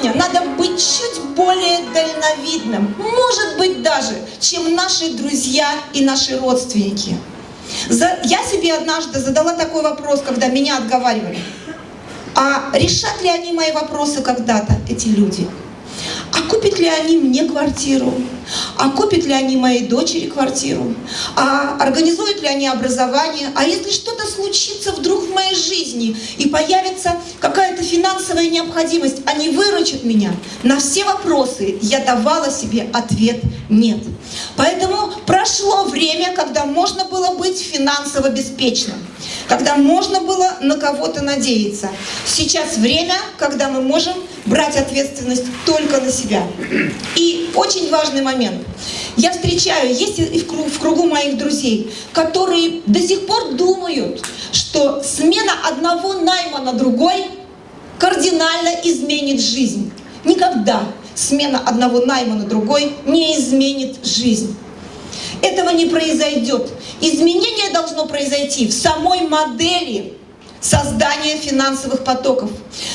сегодня надо быть чуть более дальновидным, может быть даже, чем наши друзья и наши родственники. Я себе однажды задала такой вопрос, когда меня отговаривали. А решат ли они мои вопросы когда-то, эти люди? А купят ли они мне квартиру? А купят ли они моей дочери квартиру? А организуют ли они образование? А если что-то случится вдруг в моей жизни и появится какая-то финансовая необходимость, они выручат меня? На все вопросы я давала себе ответ «нет». Поэтому прошло время, когда можно было быть финансово беспечным, когда можно было на кого-то надеяться. Сейчас время, когда мы можем брать ответственность только на себя. И очень важный момент. Я встречаю, есть и в кругу, в кругу моих друзей, которые до сих пор думают, что смена одного найма на другой кардинально изменит жизнь. Никогда смена одного найма на другой не изменит жизнь. Этого не произойдет. Изменение должно произойти в самой модели создания финансовых потоков,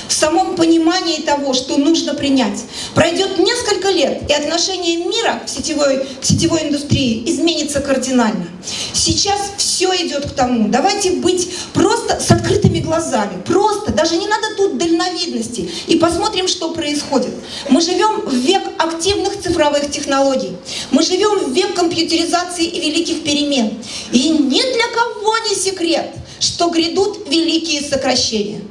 в самом понимании того, что нужно принять. Пройдет несколько лет, и отношение мира к сетевой, к сетевой индустрии изменится кардинально. Сейчас все идет к тому. Давайте быть просто с открытыми глазами, просто, даже не надо тут дальновидности, и посмотрим, что происходит. Мы живем в век активных цифровых технологий, мы живем в век компьютеризации и великих перемен. И ни для кого не секрет – что грядут великие сокращения.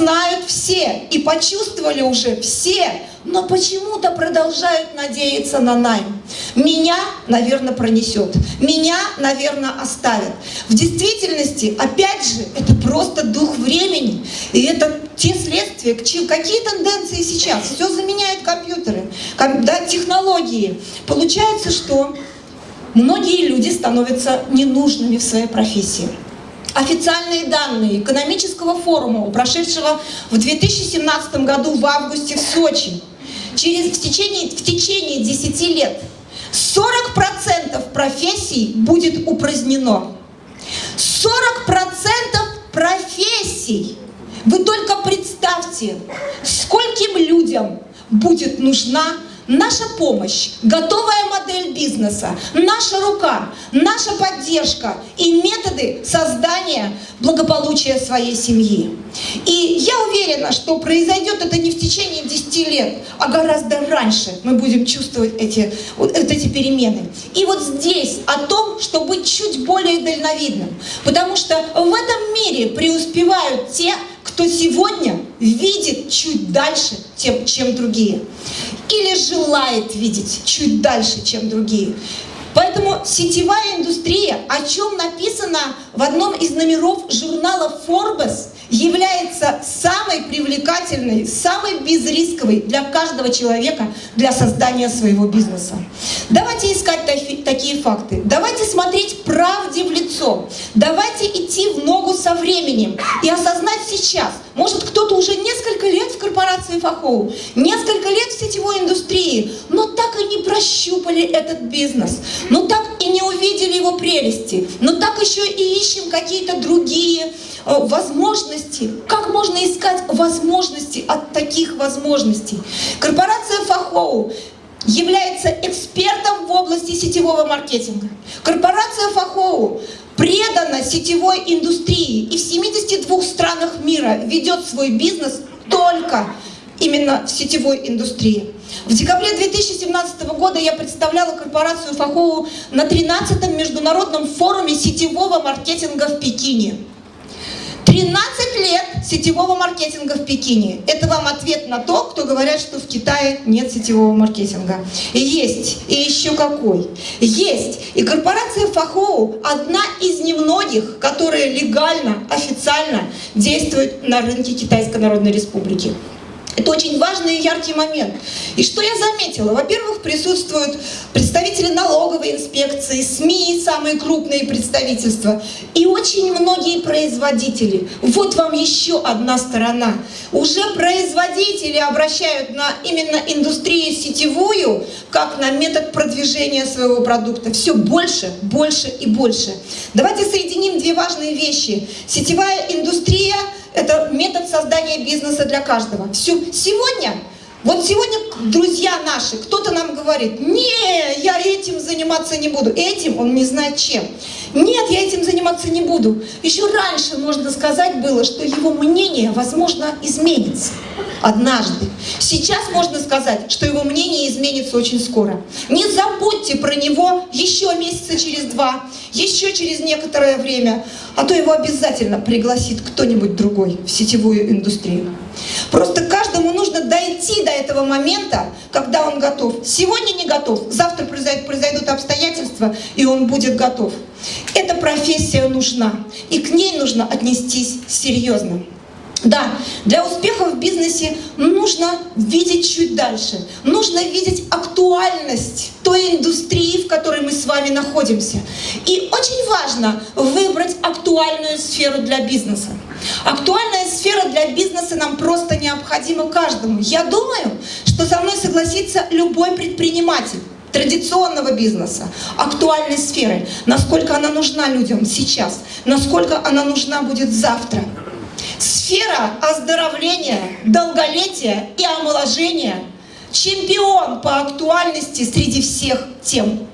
Знают все и почувствовали уже все, но почему-то продолжают надеяться на найм. Меня, наверное, пронесет, меня, наверное, оставят. В действительности, опять же, это просто дух времени, и это те следствия, какие тенденции сейчас. Все заменяют компьютеры, да, технологии. Получается, что многие люди становятся ненужными в своей профессии. Официальные данные экономического форума, прошедшего в 2017 году в августе в Сочи, через, в, течение, в течение 10 лет 40% профессий будет упразднено. 40% профессий! Вы только представьте, скольким людям будет нужна Наша помощь, готовая модель бизнеса, наша рука, наша поддержка и методы создания благополучия своей семьи. И я уверена, что произойдет это не в течение 10 лет, а гораздо раньше мы будем чувствовать эти, вот эти перемены. И вот здесь о том, что быть чуть более дальновидным. Потому что в этом мире преуспевают те, кто сегодня видит чуть дальше, тем, чем другие. Или желает видеть чуть дальше, чем другие. Поэтому сетевая индустрия, о чем написано в одном из номеров журнала Forbes, является самой привлекательной, самой безрисковой для каждого человека для создания своего бизнеса. Давайте искать такие факты. Давайте смотреть правде в лицо. Давайте идти в ногу со временем и осознать сейчас. Может, кто-то уже несколько лет в корпорации Фахоу, несколько лет в сетевой индустрии, но так и не прощупали этот бизнес, но так и не увидели его прелести, но так еще и ищем какие-то другие Э, возможности, как можно искать возможности от таких возможностей. Корпорация Фахоу является экспертом в области сетевого маркетинга. Корпорация Фахоу предана сетевой индустрии и в 72 странах мира ведет свой бизнес только именно в сетевой индустрии. В декабре 2017 года я представляла корпорацию Фахоу на 13-м международном форуме сетевого маркетинга в Пекине. 13 лет сетевого маркетинга в Пекине. Это вам ответ на то, кто говорят, что в Китае нет сетевого маркетинга. Есть, и еще какой. Есть. И корпорация Фахоу одна из немногих, которая легально, официально действует на рынке Китайской Народной Республики. Это очень важный и яркий момент. И что я заметила? Во-первых, присутствуют представители налоговой инспекции, СМИ, самые крупные представительства, и очень многие производители. Вот вам еще одна сторона. Уже производители обращают на именно индустрию сетевую, как на метод продвижения своего продукта. Все больше, больше и больше. Давайте соединим две важные вещи. Сетевая индустрия – это метод создания бизнеса для каждого. Все. Сегодня вот сегодня, друзья наши, кто-то нам говорит, не, я этим заниматься не буду. Этим он не знает чем. Нет, я этим заниматься не буду. Еще раньше можно сказать было, что его мнение, возможно, изменится однажды. Сейчас можно сказать, что его мнение изменится очень скоро. Не забудьте про него еще месяца через два, еще через некоторое время, а то его обязательно пригласит кто-нибудь другой в сетевую индустрию. Просто дойти до этого момента, когда он готов. Сегодня не готов, завтра произойдут, произойдут обстоятельства, и он будет готов. Эта профессия нужна, и к ней нужно отнестись серьезно. Да, для успеха в бизнесе нужно видеть чуть дальше. Нужно видеть актуальность той индустрии, в которой мы с вами находимся. И очень важно выбрать актуальную сферу для бизнеса. Актуальная сфера для бизнеса нам просто необходима каждому. Я думаю, что со мной согласится любой предприниматель традиционного бизнеса, актуальной сферы, насколько она нужна людям сейчас, насколько она нужна будет завтра. Сфера оздоровления, долголетия и омоложения – чемпион по актуальности среди всех тем.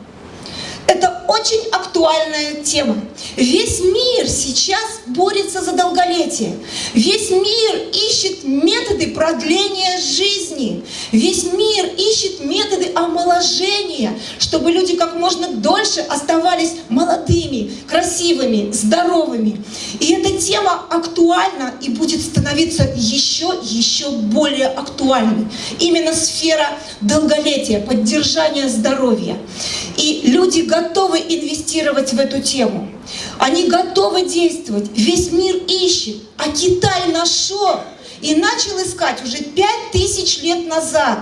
Это очень актуальная тема. Весь мир сейчас борется за долголетие. Весь мир ищет методы продления жизни. Весь мир ищет методы омоложения, чтобы люди как можно дольше оставались молодыми, красивыми, здоровыми. И эта тема актуальна и будет становиться еще, еще более актуальной. Именно сфера долголетия, поддержания здоровья. И люди готовы инвестировать в эту тему. Они готовы действовать. Весь мир ищет. А Китай нашел и начал искать уже пять тысяч лет назад.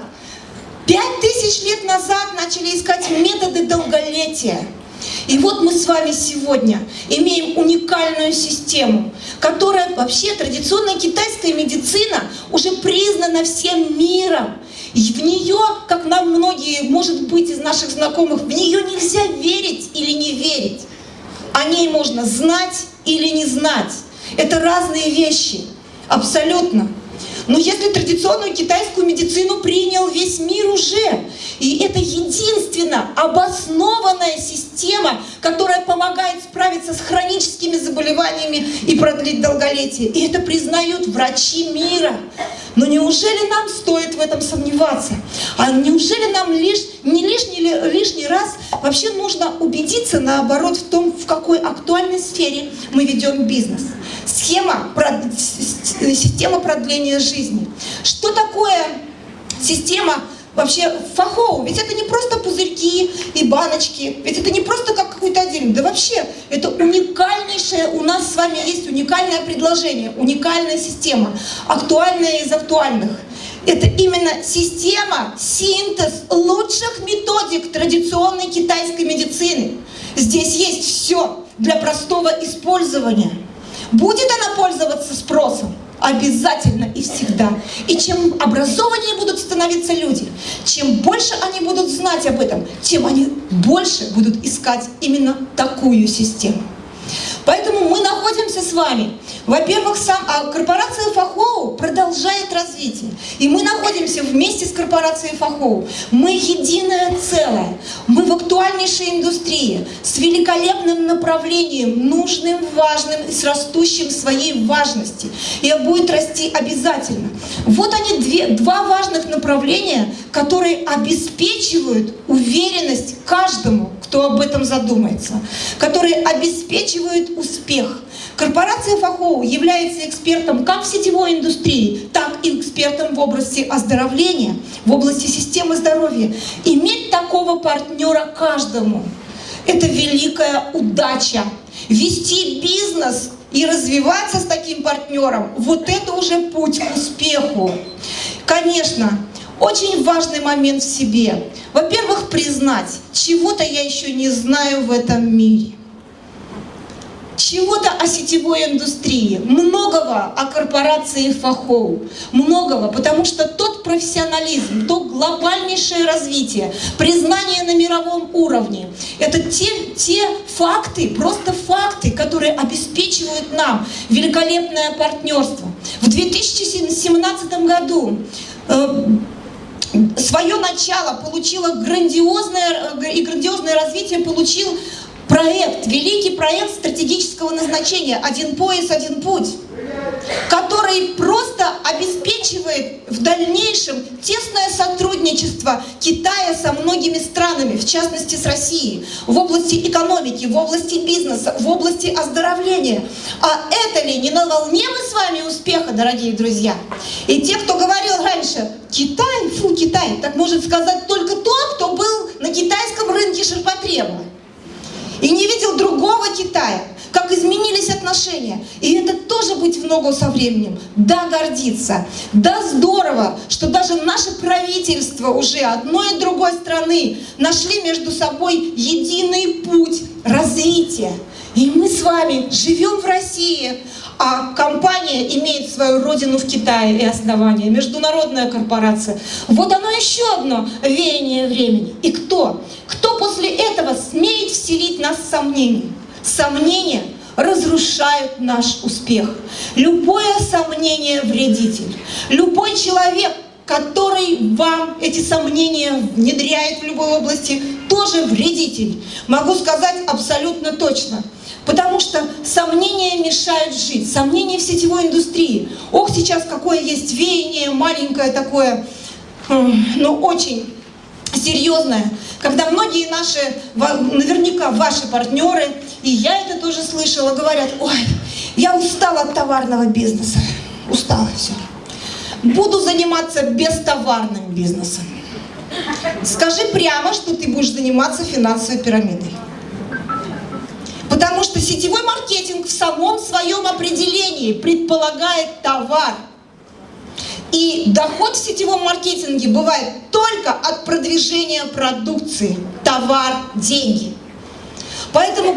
Пять тысяч лет назад начали искать методы долголетия. И вот мы с вами сегодня имеем уникальную систему, которая вообще традиционная китайская медицина уже признана всем миром. И в нее, как нам многие, может быть, из наших знакомых, в нее нельзя верить или не верить. О ней можно знать или не знать. Это разные вещи. Абсолютно. Но если традиционную китайскую медицину принял весь мир уже, и это единственно обоснованная система, которая помогает справиться с хроническими заболеваниями и продлить долголетие. И это признают врачи мира. Но неужели нам стоит в этом сомневаться? А неужели нам лишь, не лишний, лишний раз вообще нужно убедиться, наоборот, в том, в какой актуальной сфере мы ведем бизнес? Схема, система продления жизни. Что такое система вообще фахоу. Ведь это не просто пузырьки и баночки, ведь это не просто как какой-то отдельный. Да вообще, это уникальнейшее, у нас с вами есть уникальное предложение, уникальная система, актуальная из актуальных. Это именно система, синтез лучших методик традиционной китайской медицины. Здесь есть все для простого использования. Будет она пользоваться спросом? Обязательно и всегда. И чем образованнее будут становиться люди, чем больше они будут знать об этом, тем они больше будут искать именно такую систему. Поэтому мы находимся с вами. Во-первых, сам, а корпорация Фахоу продолжает развитие. И мы находимся вместе с корпорацией Фахоу. Мы единое целое. Мы в актуальнейшей индустрии, с великолепным направлением, нужным, важным и с растущим своей важности. И будет расти обязательно. Вот они, две, два важных направления, которые обеспечивают уверенность каждому, кто об этом задумается, которые обеспечивают успех. Корпорация Фахоу является экспертом как в сетевой индустрии, так и экспертом в области оздоровления, в области системы здоровья. Иметь такого партнера каждому – это великая удача. Вести бизнес и развиваться с таким партнером – вот это уже путь к успеху. Конечно, очень важный момент в себе. Во-первых, признать, чего-то я еще не знаю в этом мире чего-то о сетевой индустрии, многого о корпорации Фахоу, многого, потому что тот профессионализм, то глобальнейшее развитие, признание на мировом уровне, это те, те факты, просто факты, которые обеспечивают нам великолепное партнерство. В 2017 году э, свое начало получило грандиозное, э, и грандиозное развитие получил проект, великий проект стратегического назначения. «Один пояс, один путь», который просто обеспечивает в дальнейшем тесное сотрудничество Китая со многими странами, в частности с Россией, в области экономики, в области бизнеса, в области оздоровления. А это ли не на волне мы с вами успеха, дорогие друзья? И те, кто говорил раньше, Китай, фу, Китай, так может сказать только тот, кто был на китайском рынке ширпотреба и не видел другого Китая, как изменились отношения. И это тоже быть в ногу со временем. Да, гордиться. Да, здорово, что даже наше правительство уже одной и другой страны нашли между собой единый путь развития. И мы с вами живем в России, а компания имеет свою родину в Китае и основание, международная корпорация. Вот оно еще одно веяние времени. И кто? Кто после этого смеет вселить нас сомнения? Сомнения разрушают наш успех. Любое сомнение вредитель. Любой человек, который вам эти сомнения внедряет в любой области, тоже вредитель. Могу сказать абсолютно точно. Потому что сомнения мешают жить, сомнения в сетевой индустрии. Ох, сейчас какое есть веяние, маленькое такое, ну очень серьезное, когда многие наши, наверняка ваши партнеры, и я это тоже слышала, говорят, ой, я устала от товарного бизнеса, устала все. Буду заниматься бестоварным бизнесом. Скажи прямо, что ты будешь заниматься финансовой пирамидой. Потому что сетевой маркетинг в самом своем определении предполагает товар. И доход в сетевом маркетинге бывает только от продвижения продукции. Товар, деньги. Поэтому